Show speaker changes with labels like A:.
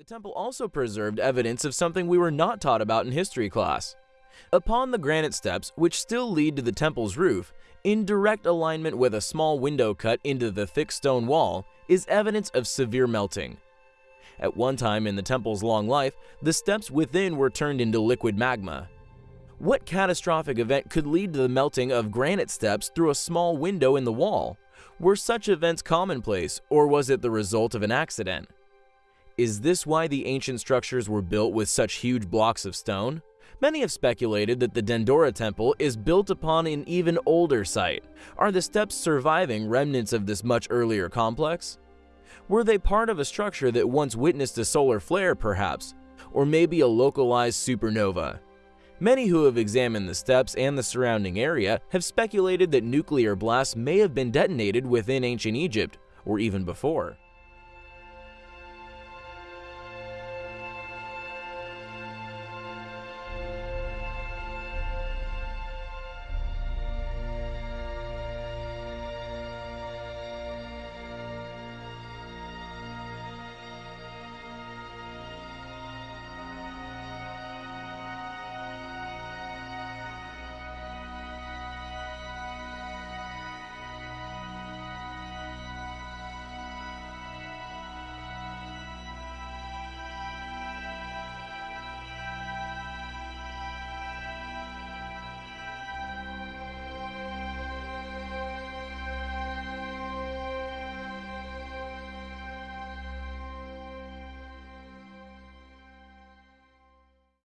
A: The temple also preserved evidence of something we were not taught about in history class. Upon the granite steps, which still lead to the temple's roof, in direct alignment with a small window cut into the thick stone wall, is evidence of severe melting. At one time in the temple's long life, the steps within were turned into liquid magma. What catastrophic event could lead to the melting of granite steps through a small window in the wall? Were such events commonplace, or was it the result of an accident? Is this why the ancient structures were built with such huge blocks of stone? Many have speculated that the Dendera Temple is built upon an even older site. Are the steps surviving remnants of this much earlier complex? Were they part of a structure that once witnessed a solar flare, perhaps? Or maybe a localized supernova? Many who have examined the steps and the surrounding area have speculated that nuclear blasts may have been detonated within ancient Egypt, or even before.